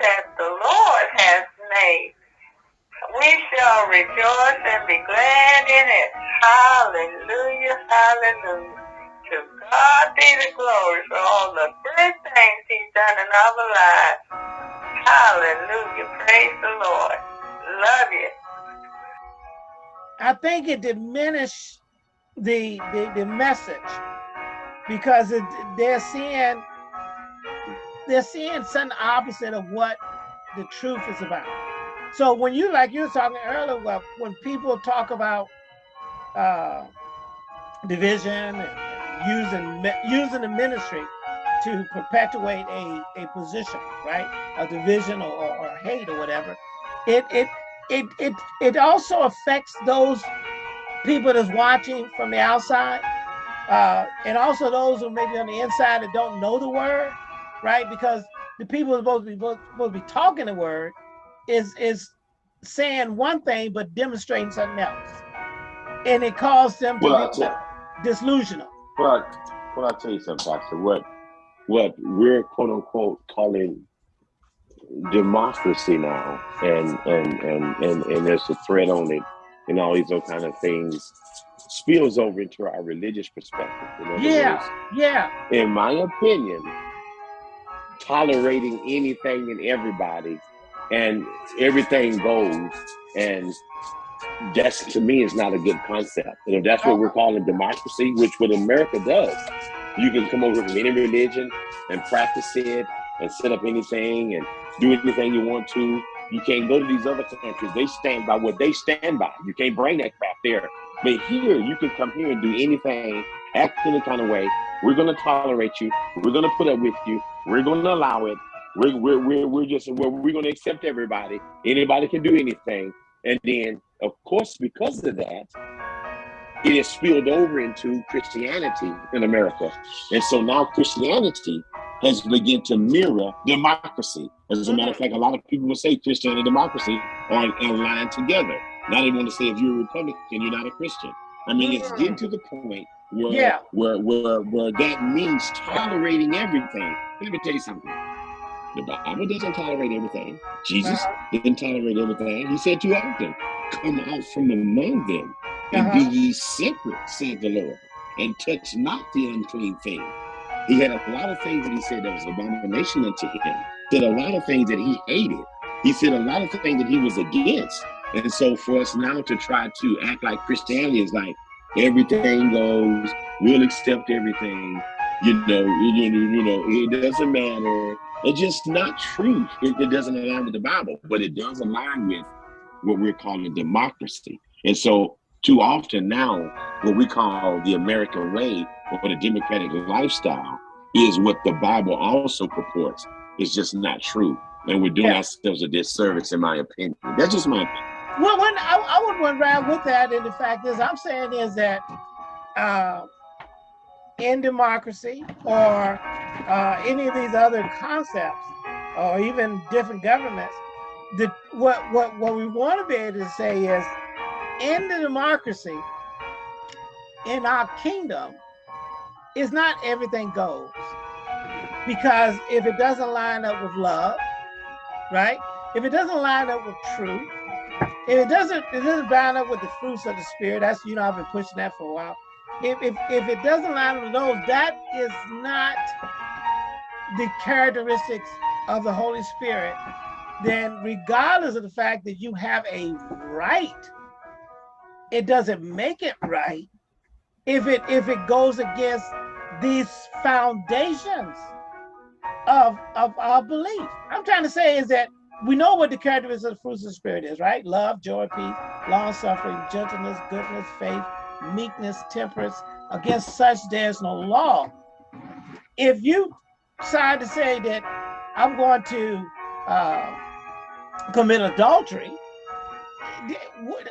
that the Lord has made. We shall rejoice and be glad in it. Hallelujah, hallelujah. To God be the glory for all the good things he's done in our lives. Hallelujah, praise the Lord. Love you. I think it diminished the, the, the message because it, they're seeing they're seeing something opposite of what the truth is about. So when you like you were talking earlier, well, when people talk about uh, division and using using the ministry to perpetuate a, a position, right? A division or, or, or hate or whatever, it it it it it also affects those people that's watching from the outside, uh, and also those who maybe on the inside that don't know the word, right? Because the people are supposed to be supposed to be talking the word is is saying one thing but demonstrating something else, and it caused them to well, be disillusional. But well, I'll tell you something, Pastor. What what we're quote unquote calling democracy now, and and and and and there's a threat on it, and all these other kind of things spills over into our religious perspective. yeah, yeah. In my opinion, tolerating anything and everybody and everything goes. And that's to me is not a good concept. And if that's what we're calling democracy which what america does you can come over from any religion and practice it and set up anything and do anything you want to. You can't go to these other countries. They stand by what they stand by. You can't bring that crap there. But here you can come here and do anything act any kind of way we're going to tolerate you we're going to put up with you we're going to allow it. We're, we're, we're, we're just, we're, we're going to accept everybody. Anybody can do anything. And then, of course, because of that, it has spilled over into Christianity in America. And so now Christianity has begun to mirror democracy. As a matter of mm-hmm. fact, a lot of people will say Christianity and democracy are aligned together. Now they want to say if you're a Republican, you're not a Christian. I mean, it's getting to the point where, yeah. where, where, where that means tolerating everything. Let me tell you something. The Bible doesn't tolerate everything. Jesus uh -huh. didn't tolerate everything. He said too often, come out from among them and uh -huh. be uh-huh. ye separate, said the Lord, and touch not the unclean thing. He had a lot of things that he said that was abomination unto him. He said a lot of things that he hated. He said a lot of things that he was against. And so for us now to try to act like Christianity is like everything goes, we'll accept everything, you know, you, you know, it doesn't matter. It's just not true. It, it doesn't align with the Bible, but it does align with what we're calling democracy. And so too often now, what we call the American way or the democratic lifestyle is what the Bible also purports. It's just not true. And we're doing yeah. ourselves a disservice, in my opinion. That's just my opinion. Well, I, I would run around with that, and the fact is, I'm saying is that uh, in democracy or uh, any of these other concepts, or even different governments, the what what what we want to be able to say is, in the democracy, in our kingdom, is not everything goes, because if it doesn't line up with love, right? If it doesn't line up with truth, if it doesn't, it doesn't line up with the fruits of the spirit. That's you know I've been pushing that for a while. If if if it doesn't line up with those, that is not the characteristics of the Holy Spirit. Then, regardless of the fact that you have a right, it doesn't make it right if it if it goes against these foundations of of our belief. I'm trying to say is that we know what the characteristics of the fruits of the spirit is, right? Love, joy, peace, long suffering, gentleness, goodness, faith, meekness, temperance. Against such there's no law. If you decide to say that I'm going to uh, commit adultery,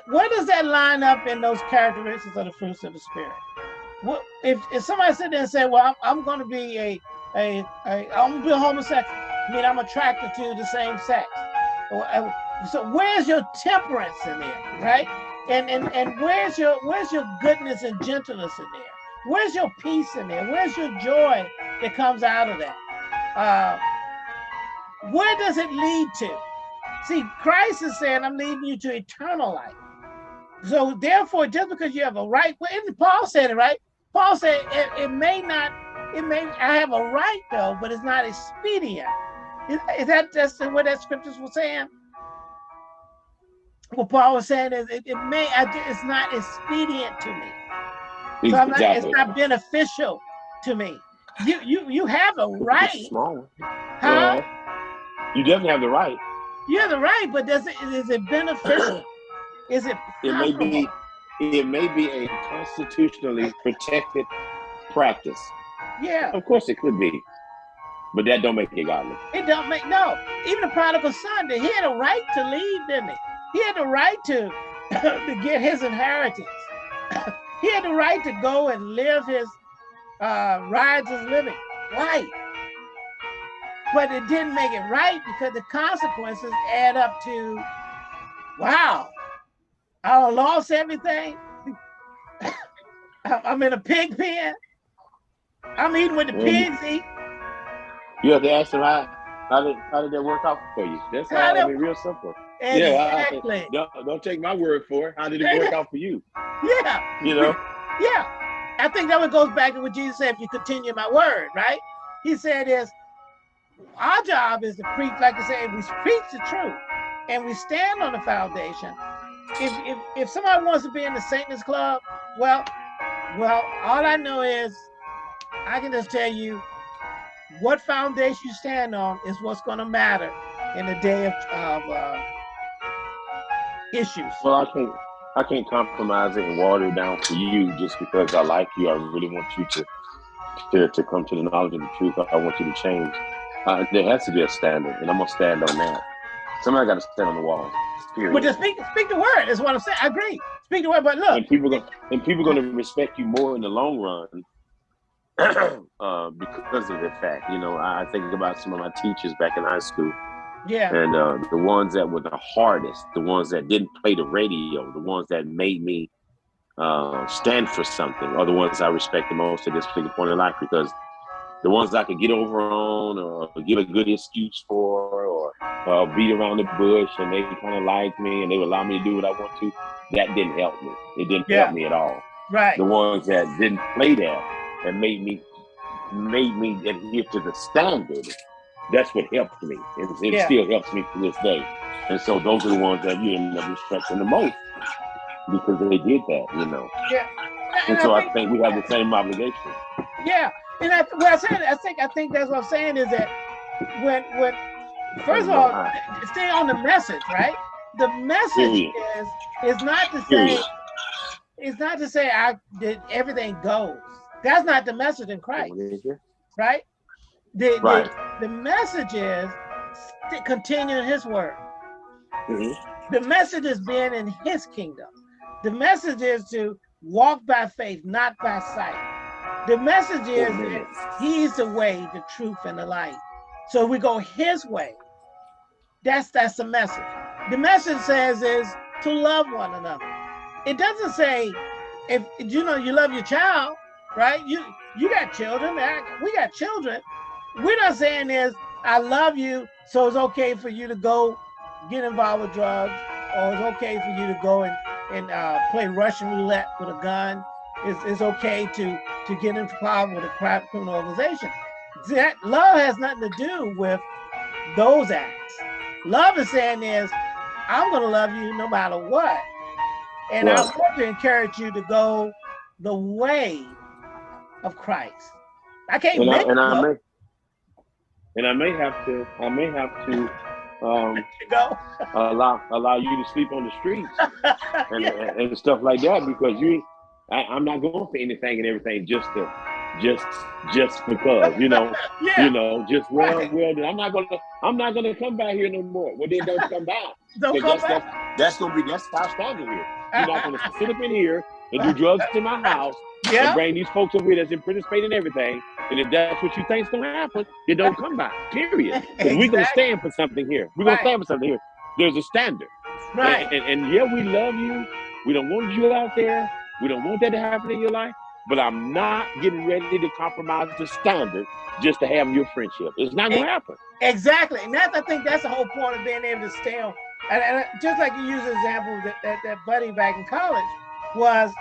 where does that line up in those characteristics of the fruits of the spirit? What if, if somebody sit there and say, well, I'm, I'm going to be a, a, a I'm going to be a homosexual. I mean, I'm attracted to the same sex. Uh, so where's your temperance in there, right? And and and where's your where's your goodness and gentleness in there? Where's your peace in there? Where's your joy that comes out of that? Uh, where does it lead to? See, Christ is saying, I'm leading you to eternal life. So therefore, just because you have a right, well, Paul said it, right? Paul said it, it may not, it may, I have a right though, but it's not expedient. Is, is that just what that scriptures were saying? What Paul was saying is it, it may, it's not expedient to me. So not, it's not beneficial to me. You you you have a right. Small. Huh? you definitely have the right. You have the right, but does it is it beneficial? is it It may be it may be a constitutionally protected practice. Yeah. Of course it could be. But that don't make it godly. It don't make no. Even the prodigal son, he had a right to leave, didn't he? He had the right to to get his inheritance. he had the right to go and live his uh, riotous living. Right. But it didn't make it right because the consequences add up to, wow, I lost everything. I'm in a pig pen. I'm eating with the pigs eat. You have to ask them how, how did how did that work out for you? That's how, how I mean, real simple. Exactly. Yeah, I, don't, don't take my word for it. How did it work out for you? Yeah. You know? Yeah. I think that one goes back to what Jesus said, if you continue my word, right? He said is, our job is to preach, like I said, we preach the truth and we stand on the foundation. If, if, if somebody wants to be in the Satanist club, well, well, all I know is I can just tell you what foundation you stand on is what's going to matter in the day of, of uh, issues. Well, I can't I can't compromise it and water it down for you just because I like you. I really want you to to, to come to the knowledge of the truth. I want you to change. Uh, there has to be a standard, and I'm gonna stand on that. Somebody got to stand on the wall. Period. But just speak speak the word is what I'm saying. I agree. Speak the word, but look, and people go, and people going to respect you more in the long run uh, because of the fact. You know, I think about some of my teachers back in high school yeah. And uh, the ones that were the hardest, the ones that didn't play the radio, the ones that made me uh, stand for something, are the ones I respect the most at this particular point in life because the ones I could get over on or give a good excuse for or uh, beat around the bush and they kind of like me and they would allow me to do what I want to, that didn't help me. It didn't yeah. help me at all. Right. The ones that didn't play that and made me made me adhere to the standard that's what helped me. And it yeah. still helps me to this day. And so those are the ones that you end up respecting the most because they did that, you know. Yeah. And, and so I think, I think, we have the same obligation. Yeah. And I, what I said, I think I think that's what I'm saying is that when when first of all, stay on the message, right? The message is is not to say it's not to say I did everything goes. That's not the message in Christ, right? The, right. the, the message is continue in his word. Mm -hmm. The message is being in his kingdom. The message is to walk by faith, not by sight. The message is that he's the way, the truth, and the light. So we go his way. That's that's the message. The message says is to love one another. It doesn't say if you know you love your child, right? You you got children, we got children we're not saying is I love you, so it's okay for you to go get involved with drugs, or it's okay for you to go and and uh, play Russian roulette with a gun. It's, it's okay to to get involved with a criminal organization. That love has nothing to do with those acts. Love is saying is, I'm going to love you no matter what, and well, I want to encourage you to go the way of Christ. I can't and make I, and I may, and I may have to, I may have to um, go. allow allow you to sleep on the streets and, yeah. and, stuff like that because you, I, am not going for anything and everything just to, just just because you know, yeah. you know, just well, right. well, I'm not gonna, I'm not gonna come back here no more. Well, then don't come back. don't come that's, back. That's, that's gonna be that's our standard here. You're not gonna sit up in here and do drugs in my house yeah. and bring these folks over here that's participating in everything and if that's what you think's gonna happen, then don't come by. Period. Exactly. We're gonna stand for something here. We're gonna stand for something here. There's a standard. Right. And, and, and, yeah, we love you. We don't want you out there. We don't want that to happen in your life. but I'm not getting ready to compromise the standard just to have your friendship. It's not going to happen. Exactly, and that's I think that's the whole point of being able to stand. And, and just like you use the example that, that that buddy back in college was,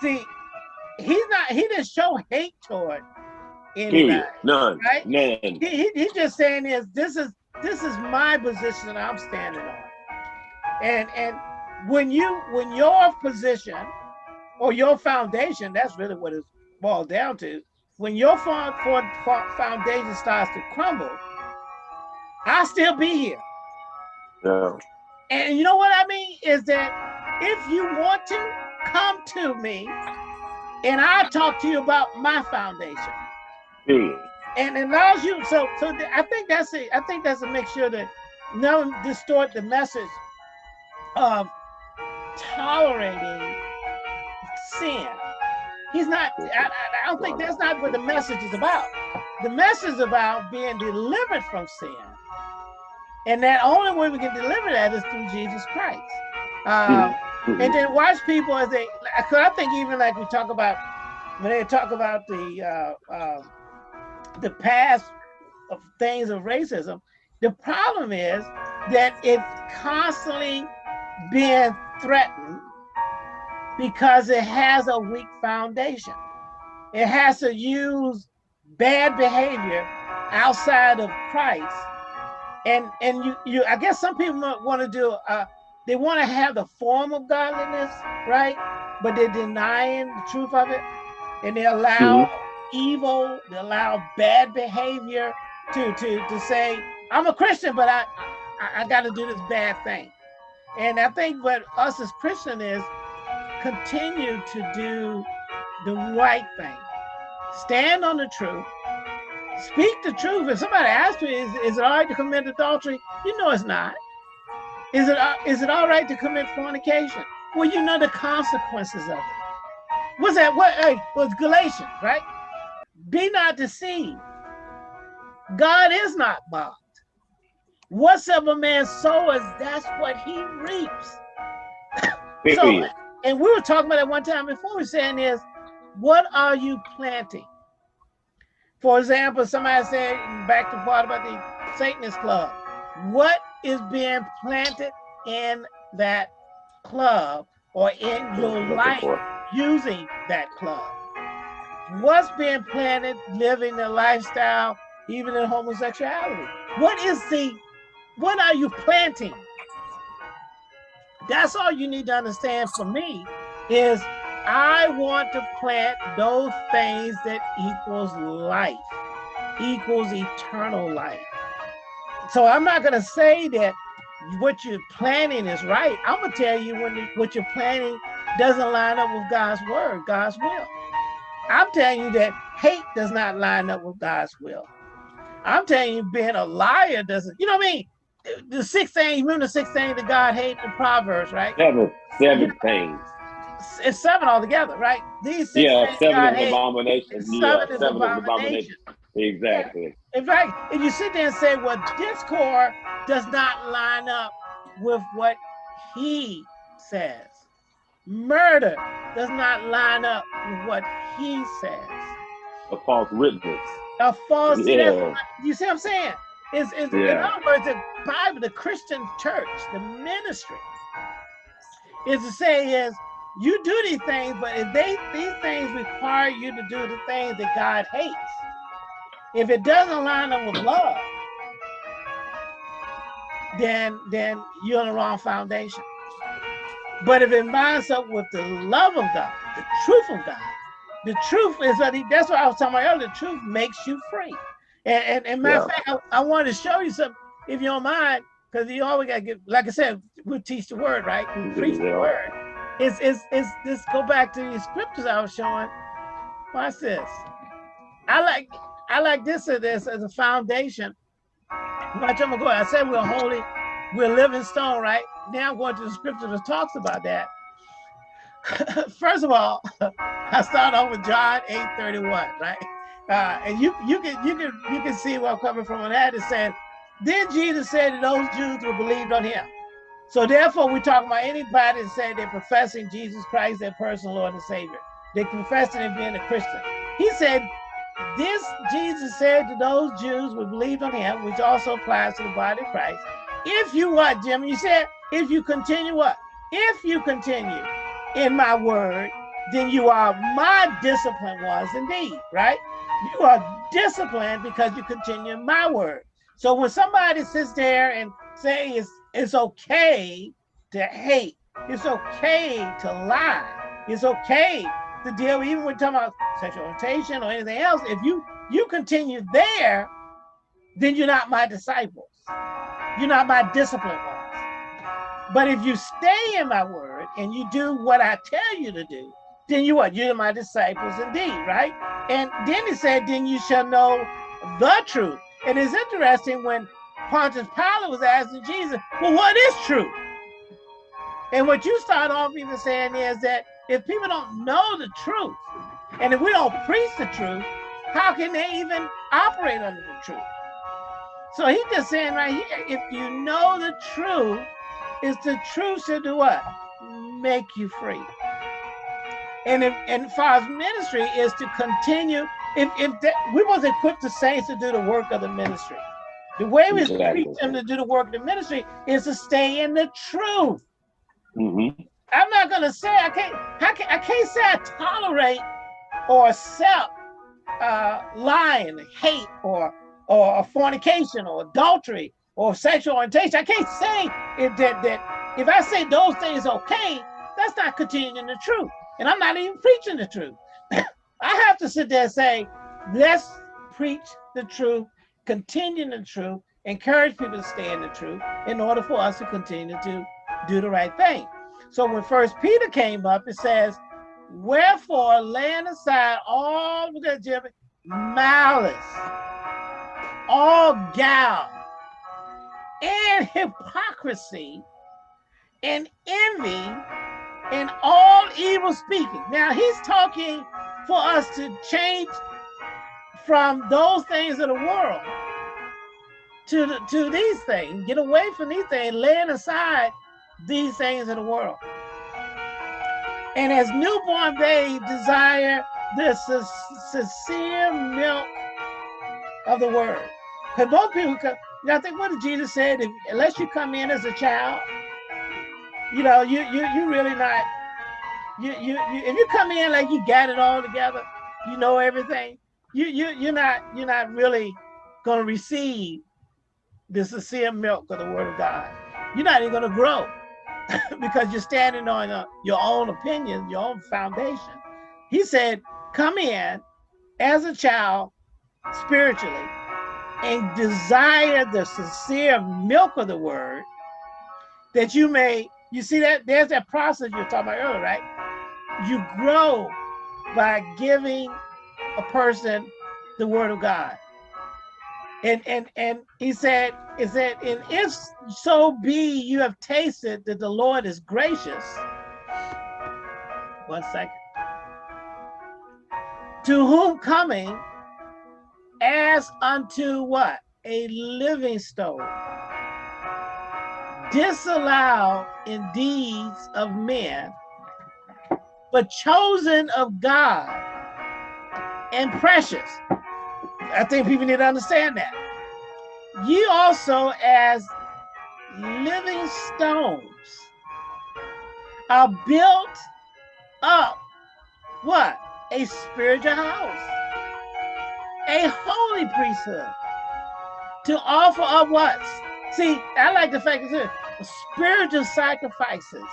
see, he's not he didn't show hate toward anybody. Period. None. Right? None. He, he, he's just saying is this is this is my position I'm standing on. And and when you when your position or your foundation, that's really what it's boiled down to. When your fo- fo- fo- foundation starts to crumble, I'll still be here. Yeah. And you know what I mean is that if you want to come to me, and I'll talk to you about my foundation. Period. and it allows you so so i think that's it i think that's to make sure that no distort the message of tolerating sin he's not I, I- I don't think that's not what the message is about the message is about being delivered from sin and that only way we can deliver that is through jesus christ um, Mhm. And then watch people as they cause i think even like we talk about when they talk about the uh, uh, the past of things of racism the problem is that it's constantly being threatened because it has a weak foundation. It has to use bad behavior outside of christ. And and you you i guess some people want to do uh they want to have the form of godliness right? But they're denying the truth of it. And they allow mm-hmm. evil they allow bad behavior to to to say i'm a christian but i i, I got to do this bad thing. And i think what us as christian is continue to do the right thing. Stand on the truth. Speak the truth. If somebody asks you is, is it all right to commit adultery? You know it's not is it uh, is it all right to commit fornication? Well you know the consequences of it. What's that? What hey, was galatians right? Be not deceived. God is not mocked. Whatsoever man soweth that's what he reaps. So and we were talking about that one time before we were saying is what are you planting? For example somebody said back to part about the satanist club what is being planted in that club or in your life using that club? What's being planted living the lifestyle even in homosexuality? What is the what are you planting? That's all you need to understand for me is i want to plant those things that equals life equals eternal life so i'm not going to say that what you're planning is right. I'm going to tell you when what you're planning doesn't line up with god's word god's will. I'm telling you that hate does not line up with god's will. I'm telling you being a liar doesn't you know what i mean? The six things remember the six things that god hates? In proverbs right? Seven, seven things. it's seven altogether right? These six Yeah, things seven God of abominations. seven Yeah, is seven of abomination. Exactly. In fact, if you sit there and say, well, discord does not line up with what he says, murder does not line up with what he says. A false witness. A false, Yeah. what- you see what I'm saying? It's, it's, In other words, the Bible, the Christian church, the ministry, is to say is, you do these things, but if they these things require you to do the things that God hates, if it doesn't line up with love, then then you're on the wrong foundation. But if it lines up with the love of God, the truth of God, the truth is that he, that's what I was talking about earlier. The truth makes you free. And and, and matter of fact, I, I wanted to show you something, if you don't mind, because you always gotta get like I said, we teach the word, right? We preach the word. It's it's it's this go back to the scriptures I was showing. Watch this. I like I like this as this as a foundation. Watch, I'm gonna go. I said we're holy, we're living stone, right? Now I'm going to the scripture that talks about that. First of all, I start off with John 8 31, right? Uh, and you you can you can you can see where I'm coming from on that. It says, then Jesus said that those Jews who believed on him. So therefore, we talk about anybody that said they're professing Jesus Christ, their personal Lord and Savior. they professing and being a Christian. He said, this Jesus said to those Jews who believed on him, which also applies to the body of Christ. If you what, Jim? You said, if you continue what? If you continue in my word, then you are my disciplined ones indeed, right? You are disciplined because you continue in my word. So when somebody sits there and say it's, it's okay to hate, it's okay to lie, it's okay to deal, even when talking about sexual orientation or anything else, if you you continue there, then you're not my disciples. You're not my disciplined ones. But if you stay in my word and you do what I tell you to do, then you what? You're my disciples indeed, right? And then he said, then you shall know the truth. And it's interesting when Pontius Pilate was asking Jesus, well, what is truth? And what you start off even saying is that if people don't know the truth, and if we don't preach the truth, how can they even operate under the truth? So he's just saying right here, if you know the truth, is the truth should do what? Make you free. And if and far as ministry is to continue, if if that, we was equipped the saints to do the work of the ministry. The way we exactly. teach them to do the work of the ministry is to stay in the truth. Mm -hmm. I'm not gonna say I can't. I can't. I can't say I tolerate or accept uh, lying, hate, or or fornication, or adultery, or sexual orientation. I can't say it, that that if I say those things okay, that's not continuing the truth, and I'm not even preaching the truth. I have to sit there and say, let's preach the truth, continue the truth, encourage people to stay in the truth in order for us to continue to do the right thing. So when First Peter came up, it says, "Wherefore, laying aside all the malice, all guile, and hypocrisy, and envy, and all evil speaking." Now he's talking for us to change from those things of the world to to these things, get away from these things, laying aside these things of the world. And as newborn babes desire the sincere milk of the word. Because most people come, you know, I think what did Jesus said, if, unless you come in as a child, you know, you you you really not, you, you you if you come in like you got it all together, you know everything, you you you're not you're not really gonna receive the sincere milk of the word of God. You're not even gonna grow. because you're standing on uh, your own opinion, your own foundation. He said, come in as a child spiritually and desire the sincere milk of the word that you may, you see that there's that process you're talking about earlier, right? You grow by giving a person the word of God. And and and he said, is that and if so be you have tasted that the Lord is gracious. One second. To whom coming as unto what? A living stone. Disallowed in deeds of men, but chosen of God and precious. I think people need to understand that. You also as living stones are built up what? A spiritual house, a holy priesthood to offer up what? See, I like the fact that spiritual sacrifices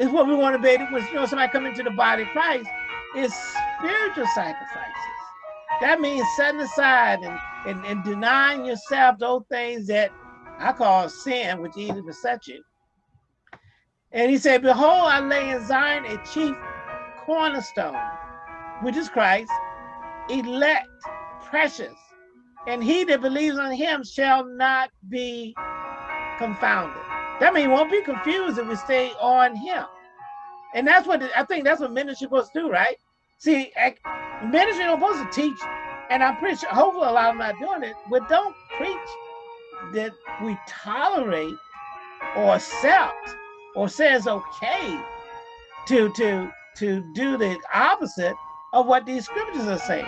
is what we want to be to, you know, somebody come into the body of Christ is spiritual sacrifices. That means setting aside and, and, and denying yourself those things that I call sin, which easily beset you. And he said, Behold, I lay in Zion a chief cornerstone, which is Christ, elect, precious, and he that believes on him shall not be confounded. That means won't be confused if we stay on him. And that's what I think that's what ministry supposed to do, right? See, ministry don't supposed to teach, and I'm pretty sure, hopefully a lot of them not doing it, but don't preach that we tolerate or accept or says okay to to to do the opposite of what these scriptures are saying.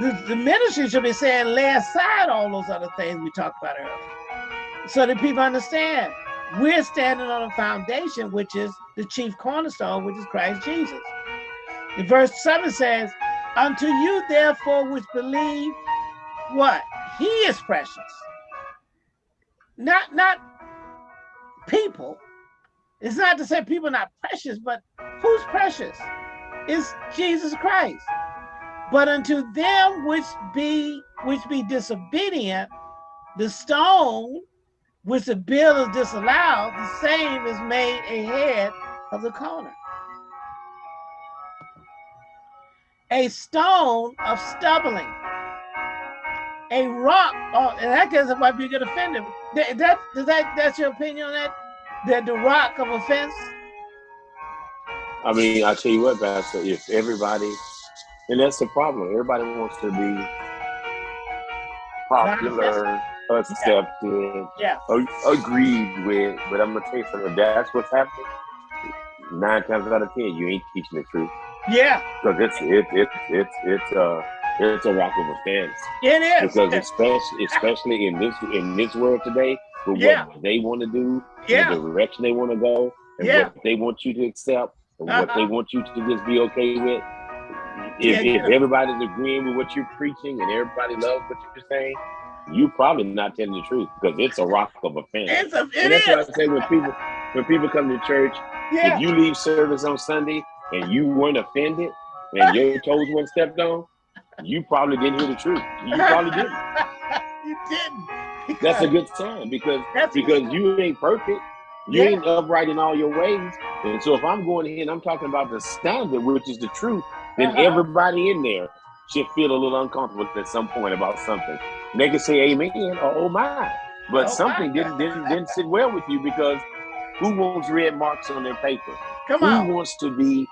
The, the ministry should be saying, lay aside all those other things we talked about earlier. So that people understand we're standing on a foundation, which is the chief cornerstone, which is Christ Jesus. Verse 7 says, Unto you, therefore, which believe what? He is precious. Not not people. It's not to say people are not precious, but who's precious? Is Jesus Christ. But unto them which be which be disobedient, the stone which the bill is disallowed, the same is made a head of the corner. A stone of stumbling, a rock. Oh, in that case, it might be get offended. That, that, does that that's your opinion on that? That the rock of offense. I mean, I tell you what, Pastor. If everybody, and that's the problem. Everybody wants to be popular, accepted, yeah. agreed with. But I'm gonna tell you something. That's what's happening. Nine times out of ten, you ain't teaching the truth. Yeah. Because it's it's it's it's it's uh it's a rock of offense. It is. Because especially especially in this in this world today, with Yeah. what they want to do, Yeah. the direction they want to go, and Yeah. what they want you to accept, and what Uh-huh. they want you to just be okay with. If, Yeah, if everybody's agreeing with what you're preaching and everybody loves what you're saying, you probably not telling the truth because it's a rock of offense. It's a, and it that's why I say when people when people come to church, if you leave service on Sunday and you weren't offended and your toes weren't stepped on, you probably didn't hear the truth. You probably didn't. you didn't. That's a good sign because that's because you ain't perfect. You Yeah. ain't upright in all your ways. And so if I'm going here and I'm talking about the standard, which is the truth, then Uh-huh. everybody in there should feel a little uncomfortable at some point about something. And they can say amen or oh my. But Oh, something my. didn't, didn't didn't sit well with you because who wants red marks on their paper? Come who on. wants to be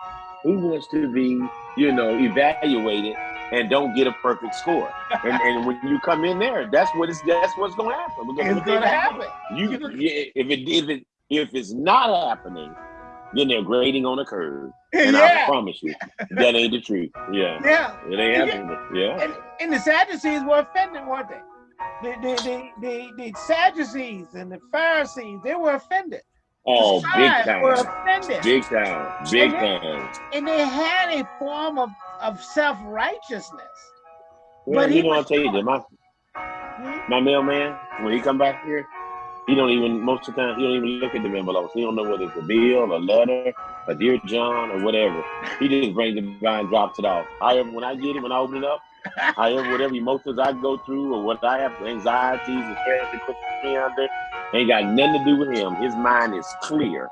who wants to be you know evaluated and don't get a perfect score and, and when you come in there that's what it's that's what's going to happen because It's gonna happen. you if it if it if it's not happening then they're grading on a curve and i promise you that ain't the truth yeah Yeah. it ain't happening yeah And, and the Sadducees were offended, weren't they? The, the, the, the, the Sadducees and the Pharisees, they were offended. Oh big time big time big And time and they had a form of, of self-righteousness. well, But you know i'll was tell you my Hmm? my mailman, when he come back here, he don't even most of the time he don't even look at the envelopes. He don't know whether it's a bill, a letter, a dear John, or whatever. He just brings it by and drops it off. However, when I get it, when I open it up, however, whatever emotions I go through or what I have, anxieties and stress that puts me under, ain't got nothing to do with him. His mind is clear.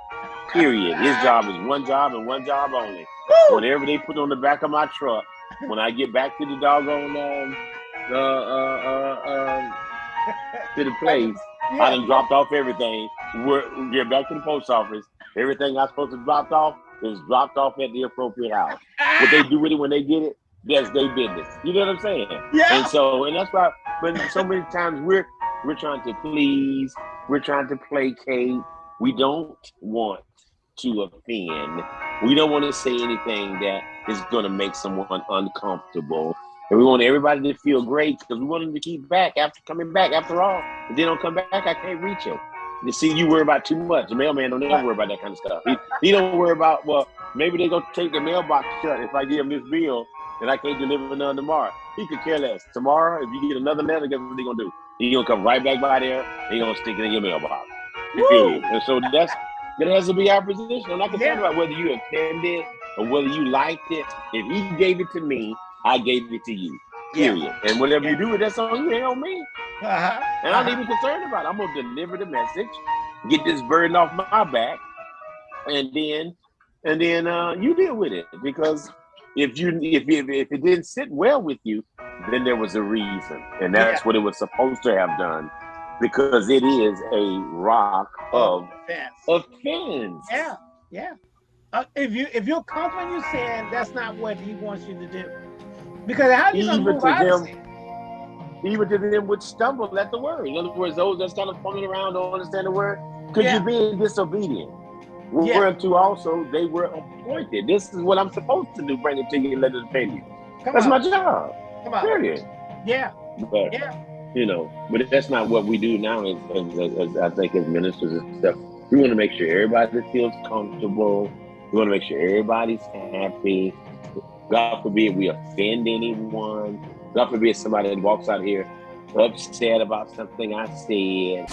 Period. His job is one job and one job only. Woo! Whatever they put on the back of my truck, when I get back to the doggone um, uh, uh, uh, um, to the place, I Yeah. done dropped off everything. We're, we get back to the post office. Everything I supposed to drop off is dropped off at the appropriate house. What they do with it when they get it, that's their business. You know what I'm saying? yeah. And so, and that's why, but so many times we're we're trying to please, we're trying to placate. We don't want to offend. We don't want to say anything that is going to make someone uncomfortable. And we want everybody to feel great because we want them to keep back after coming back. After all, if they don't come back, I can't reach them. You see, you worry about too much. The mailman don't ever worry about that kind of stuff. He, he don't worry about, well, maybe they're going to take the mailbox shut if I give him this bill and I can't deliver none tomorrow. He could care less. Tomorrow, if you get another letter, guess what they going to do? He going to come right back by there. He going to stick it in your mailbox. Period. And so that's that has to be our position. I'm not concerned Yeah. about whether you attended or whether you liked it. If he gave it to me, I gave it to you. Yeah. Period. And whatever you do with that song, you on me. Uh-huh. And I'm not Uh-huh. even concerned about it. I'm gonna deliver the message, get this burden off my back, and then and then uh, you deal with it. Because if you if, if if it didn't sit well with you, then there was a reason, and that's what it was supposed to have done. Because it is a rock of Offense. offense. Yeah, yeah. Uh, if you if you're comfortable your sin, that's not what he wants you to do. Because how do you Even to them-? Even to them which stumble at the word. In other words, those that's kind of fumbling around don't understand the word. Because Yeah. you're being disobedient. We yeah. to also they were appointed. This is what I'm supposed to do, bring it to you and let it pay you. Come That's on. my job. Come on. Period. Yeah. But Yeah. you know, but that's not what we do now. As, as, as, as I think as ministers and stuff, we want to make sure everybody feels comfortable. We want to make sure everybody's happy. God forbid we offend anyone. God forbid somebody walks out here upset about something I said.